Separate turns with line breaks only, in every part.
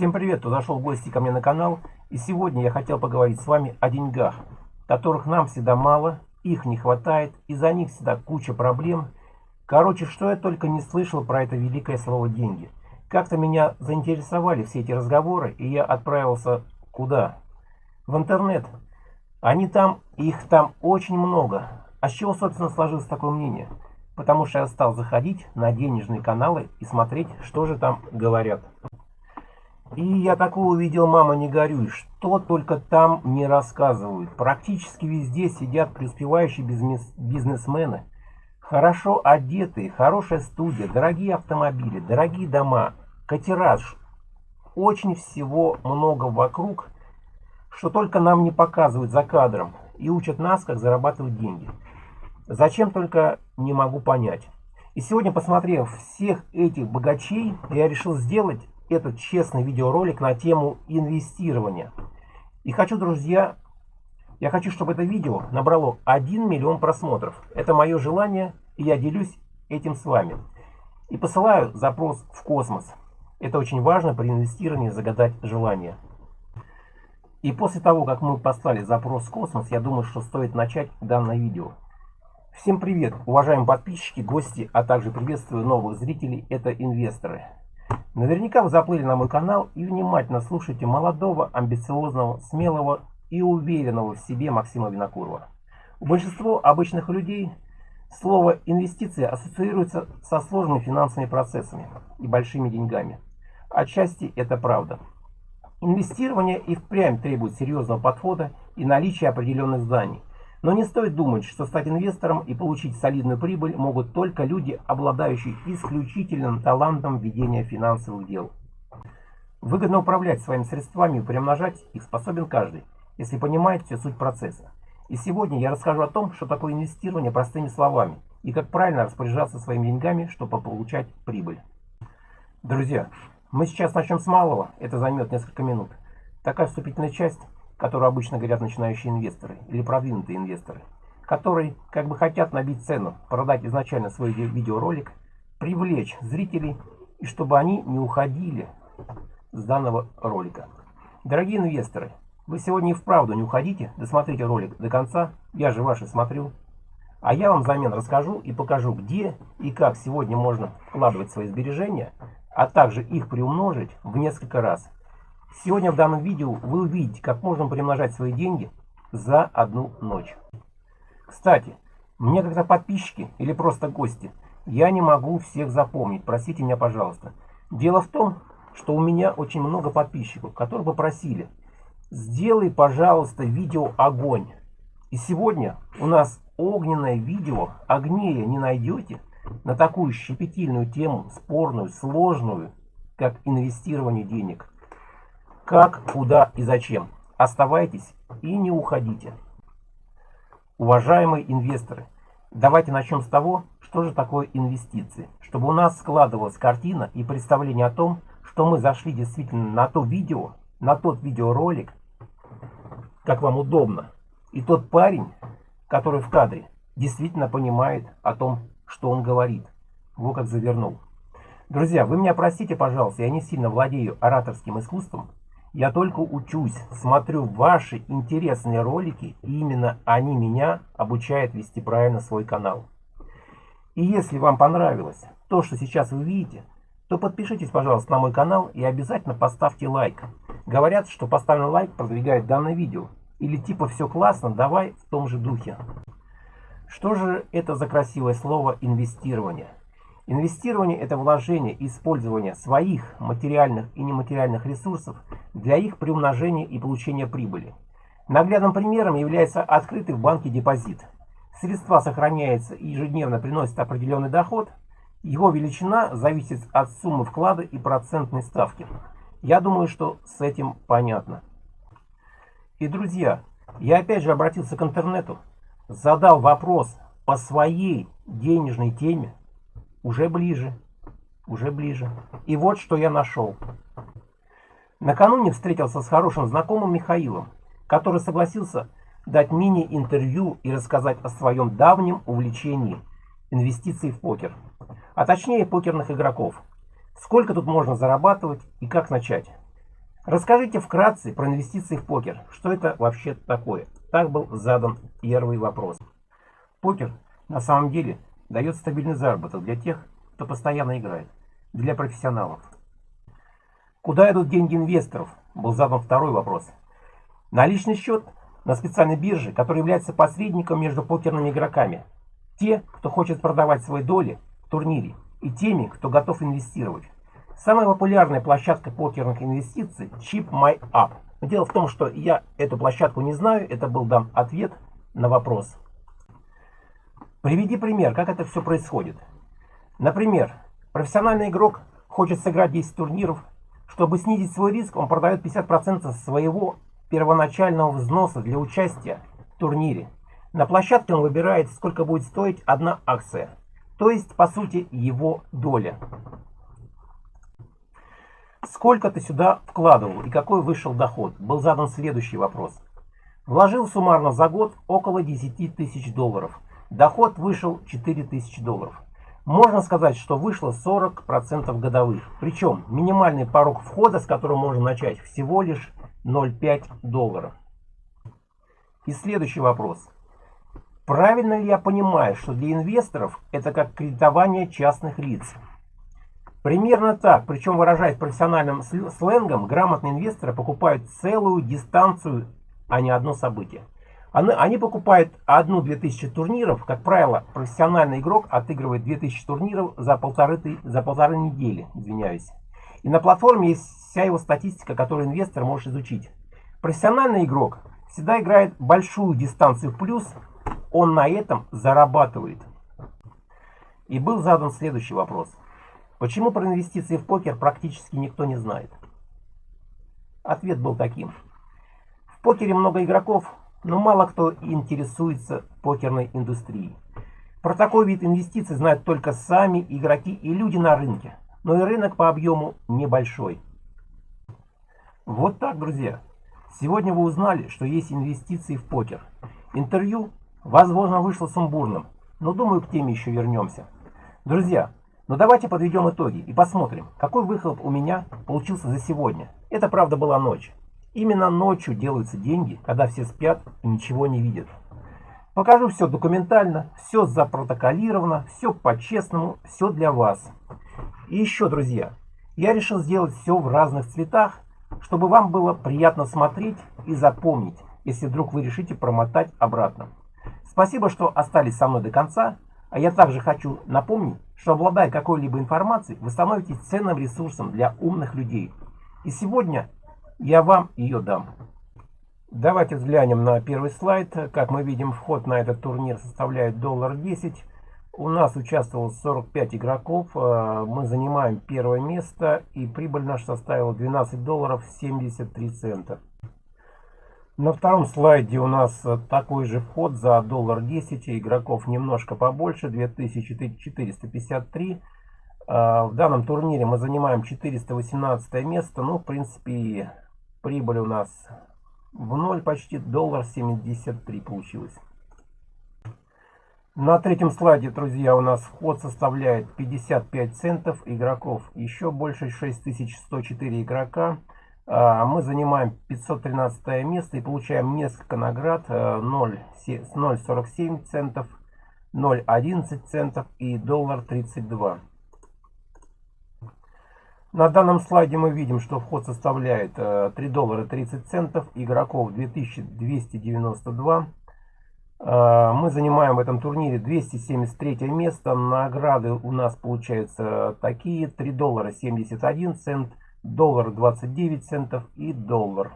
Всем привет, кто зашел в гости ко мне на канал. И сегодня я хотел поговорить с вами о деньгах, которых нам всегда мало, их не хватает, и за них всегда куча проблем. Короче, что я только не слышал про это великое слово «деньги». Как-то меня заинтересовали все эти разговоры, и я отправился куда? В интернет. Они там, их там очень много. А с чего, собственно, сложилось такое мнение? Потому что я стал заходить на денежные каналы и смотреть, что же там говорят. И я такого увидел, мама, не горюй, что только там не рассказывают. Практически везде сидят преуспевающие бизнесмены, хорошо одетые, хорошая студия, дорогие автомобили, дорогие дома, катераж. Очень всего много вокруг, что только нам не показывают за кадром и учат нас, как зарабатывать деньги. Зачем только не могу понять. И сегодня, посмотрев всех этих богачей, я решил сделать этот честный видеоролик на тему инвестирования. И хочу, друзья, я хочу, чтобы это видео набрало 1 миллион просмотров. Это мое желание, и я делюсь этим с вами. И посылаю запрос в космос. Это очень важно при инвестировании загадать желание. И после того, как мы послали запрос в космос, я думаю, что стоит начать данное видео. Всем привет, уважаемые подписчики, гости, а также приветствую новых зрителей, это инвесторы. Наверняка вы заплыли на мой канал и внимательно слушаете молодого, амбициозного, смелого и уверенного в себе Максима Винокурова. У большинства обычных людей слово «инвестиции» ассоциируется со сложными финансовыми процессами и большими деньгами. Отчасти это правда. Инвестирование и впрямь требует серьезного подхода и наличия определенных знаний. Но не стоит думать, что стать инвестором и получить солидную прибыль могут только люди, обладающие исключительным талантом ведения финансовых дел. Выгодно управлять своими средствами и приумножать их способен каждый, если понимает всю суть процесса. И сегодня я расскажу о том, что такое инвестирование простыми словами и как правильно распоряжаться своими деньгами, чтобы получать прибыль. Друзья, мы сейчас начнем с малого, это займет несколько минут. Такая вступительная часть – которую обычно говорят начинающие инвесторы или продвинутые инвесторы, которые как бы хотят набить цену, продать изначально свой видеоролик, привлечь зрителей и чтобы они не уходили с данного ролика. Дорогие инвесторы, вы сегодня и вправду не уходите, досмотрите ролик до конца, я же ваши смотрю. А я вам взамен расскажу и покажу, где и как сегодня можно вкладывать свои сбережения, а также их приумножить в несколько раз – Сегодня в данном видео вы увидите, как можно приумножать свои деньги за одну ночь. Кстати, мне когда подписчики или просто гости, я не могу всех запомнить, простите меня, пожалуйста. Дело в том, что у меня очень много подписчиков, которые попросили, сделай, пожалуйста, видео «Огонь». И сегодня у нас огненное видео, огнее не найдете, на такую щепетильную тему, спорную, сложную, как инвестирование денег. Как, куда и зачем. Оставайтесь и не уходите. Уважаемые инвесторы, давайте начнем с того, что же такое инвестиции. Чтобы у нас складывалась картина и представление о том, что мы зашли действительно на то видео, на тот видеоролик, как вам удобно. И тот парень, который в кадре, действительно понимает о том, что он говорит. Вот как завернул. Друзья, вы меня простите, пожалуйста, я не сильно владею ораторским искусством, я только учусь, смотрю ваши интересные ролики, и именно они меня обучают вести правильно свой канал. И если вам понравилось то, что сейчас вы видите, то подпишитесь, пожалуйста, на мой канал и обязательно поставьте лайк. Говорят, что поставленный лайк продвигает данное видео. Или типа все классно, давай в том же духе. Что же это за красивое слово инвестирование? Инвестирование – это вложение и использование своих материальных и нематериальных ресурсов для их приумножения и получения прибыли. Наглядным примером является открытый в банке депозит. Средства сохраняются и ежедневно приносят определенный доход. Его величина зависит от суммы вклада и процентной ставки. Я думаю, что с этим понятно. И, друзья, я опять же обратился к интернету, задал вопрос по своей денежной теме, уже ближе. Уже ближе. И вот что я нашел. Накануне встретился с хорошим знакомым Михаилом, который согласился дать мини-интервью и рассказать о своем давнем увлечении инвестиций в покер. А точнее покерных игроков. Сколько тут можно зарабатывать и как начать. Расскажите вкратце про инвестиции в покер. Что это вообще такое? Так был задан первый вопрос. Покер на самом деле дает стабильный заработок для тех, кто постоянно играет, для профессионалов. Куда идут деньги инвесторов? Был задан второй вопрос. На личный счет на специальной бирже, который является посредником между покерными игроками. Те, кто хочет продавать свои доли в турнире, и теми, кто готов инвестировать. Самая популярная площадка покерных инвестиций – Chip My Up. дело в том, что я эту площадку не знаю, это был дан ответ на вопрос. Приведи пример, как это все происходит. Например, профессиональный игрок хочет сыграть 10 турниров. Чтобы снизить свой риск, он продает 50% своего первоначального взноса для участия в турнире. На площадке он выбирает, сколько будет стоить одна акция. То есть, по сути, его доля. Сколько ты сюда вкладывал и какой вышел доход? Был задан следующий вопрос. Вложил суммарно за год около 10 тысяч долларов. Доход вышел 4 тысячи долларов. Можно сказать, что вышло 40% годовых. Причем минимальный порог входа, с которого можно начать, всего лишь 0,5 долларов. И следующий вопрос. Правильно ли я понимаю, что для инвесторов это как кредитование частных лиц? Примерно так, причем выражаясь профессиональным сленгом, грамотные инвесторы покупают целую дистанцию, а не одно событие. Они, они покупают одну-две тысячи турниров, как правило, профессиональный игрок отыгрывает 2000 турниров за полторы, за полторы недели, извиняюсь. И на платформе есть вся его статистика, которую инвестор может изучить. Профессиональный игрок всегда играет большую дистанцию в плюс, он на этом зарабатывает. И был задан следующий вопрос. Почему про инвестиции в покер практически никто не знает? Ответ был таким. В покере много игроков, но мало кто интересуется покерной индустрией. Про такой вид инвестиций знают только сами игроки и люди на рынке. Но и рынок по объему небольшой. Вот так, друзья. Сегодня вы узнали, что есть инвестиции в покер. Интервью, возможно, вышло сумбурным, но думаю, к теме еще вернемся. Друзья, но давайте подведем итоги и посмотрим, какой выхлоп у меня получился за сегодня. Это правда была ночь. Именно ночью делаются деньги, когда все спят и ничего не видят. Покажу все документально, все запротоколировано, все по-честному, все для вас. И еще, друзья, я решил сделать все в разных цветах, чтобы вам было приятно смотреть и запомнить, если вдруг вы решите промотать обратно. Спасибо, что остались со мной до конца. А я также хочу напомнить, что обладая какой-либо информацией, вы становитесь ценным ресурсом для умных людей. И сегодня я вам ее дам. Давайте взглянем на первый слайд. Как мы видим, вход на этот турнир составляет доллар 10. У нас участвовало 45 игроков. Э, мы занимаем первое место. И прибыль наша составила 12 долларов 73 цента. На втором слайде у нас э, такой же вход за доллар 10, игроков немножко побольше, 2453. А, в данном турнире мы занимаем 418 место, ну, в принципе, прибыль у нас в ноль почти, доллар 73 получилось. На третьем слайде, друзья, у нас вход составляет 55 центов, игроков еще больше, 6104 игрока. А, мы занимаем 513 место и получаем несколько наград 0,47 э, центов, 0,11 центов и доллар 32. На данном слайде мы видим, что вход составляет 3 э, доллара 30 центов, игроков 2292. Э, мы занимаем в этом турнире 273 место. Награды у нас получаются такие. 3 доллара 71 цент, доллар 29 центов и доллар.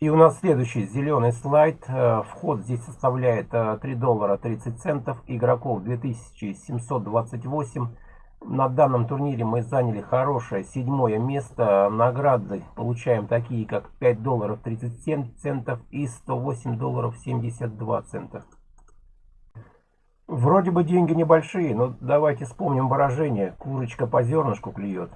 И у нас следующий зеленый слайд. Э, вход здесь составляет 3 э, доллара 30 центов. Игроков 2728. На данном турнире мы заняли хорошее седьмое место. Награды получаем такие, как 5 долларов 37 центов и 108 долларов 72 цента. Вроде бы деньги небольшие, но давайте вспомним выражение «курочка по зернышку клюет».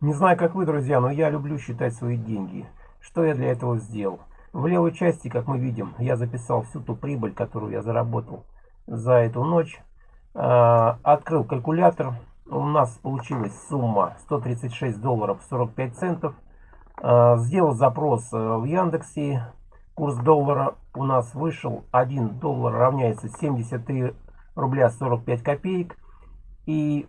Не знаю, как вы, друзья, но я люблю считать свои деньги. Что я для этого сделал? В левой части, как мы видим, я записал всю ту прибыль, которую я заработал за эту ночь. А, открыл калькулятор у нас получилась сумма 136 долларов 45 центов. А, сделал запрос э, в Яндексе. Курс доллара у нас вышел 1 доллар равняется 73 рубля 45 копеек. И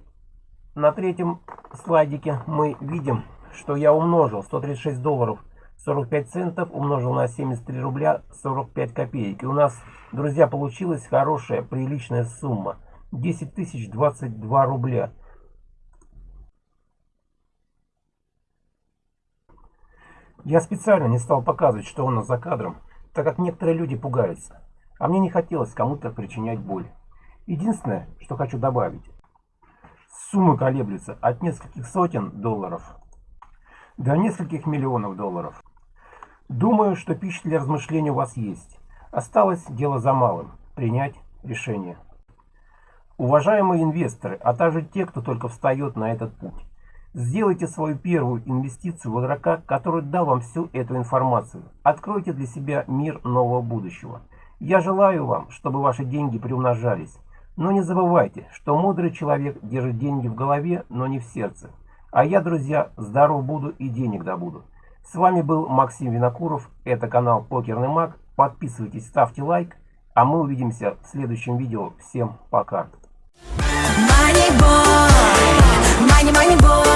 на третьем слайдике мы видим, что я умножил 136 долларов 45 центов умножил на 73 рубля 45 копеек. И у нас, друзья, получилась хорошая, приличная сумма. 10 тысяч 22 рубля. Я специально не стал показывать, что у нас за кадром, так как некоторые люди пугаются. А мне не хотелось кому-то причинять боль. Единственное, что хочу добавить. Суммы колеблются от нескольких сотен долларов до нескольких миллионов долларов. Думаю, что пища для размышлений у вас есть. Осталось дело за малым – принять решение. Уважаемые инвесторы, а также те, кто только встает на этот путь. Сделайте свою первую инвестицию в игрока, который дал вам всю эту информацию. Откройте для себя мир нового будущего. Я желаю вам, чтобы ваши деньги приумножались. Но не забывайте, что мудрый человек держит деньги в голове, но не в сердце. А я, друзья, здоров буду и денег добуду. С вами был Максим Винокуров. Это канал Покерный Маг. Подписывайтесь, ставьте лайк. А мы увидимся в следующем видео. Всем пока. Money boy, money, money boy.